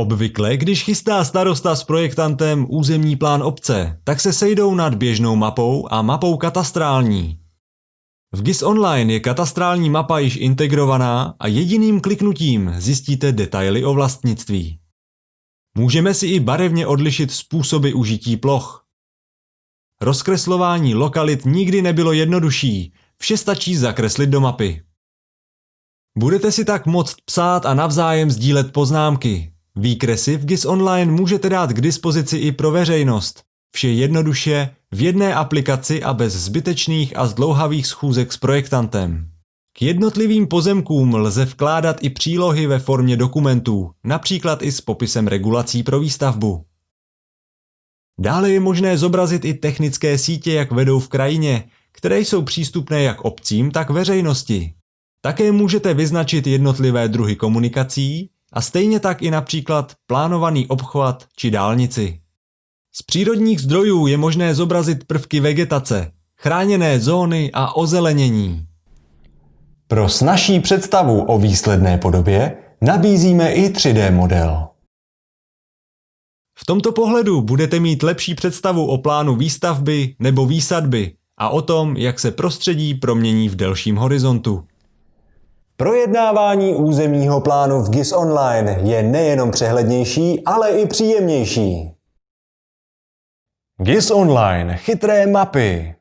Obvykle, když chystá starosta s projektantem územní plán obce, tak se sejdou nad běžnou mapou a mapou katastrální. V GIS Online je katastrální mapa již integrovaná a jediným kliknutím zjistíte detaily o vlastnictví. Můžeme si i barevně odlišit způsoby užití ploch. Rozkreslování lokalit nikdy nebylo jednodušší, vše stačí zakreslit do mapy. Budete si tak moct psát a navzájem sdílet poznámky. Výkresy v GIS Online můžete dát k dispozici i pro veřejnost. Vše jednoduše, v jedné aplikaci a bez zbytečných a zdlouhavých schůzek s projektantem. K jednotlivým pozemkům lze vkládat i přílohy ve formě dokumentů, například i s popisem regulací pro výstavbu. Dále je možné zobrazit i technické sítě, jak vedou v krajině, které jsou přístupné jak obcím, tak veřejnosti. Také můžete vyznačit jednotlivé druhy komunikací a stejně tak i například plánovaný obchvat či dálnici. Z přírodních zdrojů je možné zobrazit prvky vegetace, chráněné zóny a ozelenění. Pro snažší představu o výsledné podobě nabízíme i 3D model. V tomto pohledu budete mít lepší představu o plánu výstavby nebo výsadby a o tom, jak se prostředí promění v delším horizontu. Projednávání územního plánu v GIS Online je nejenom přehlednější, ale i příjemnější. GIS Online. Chytré mapy.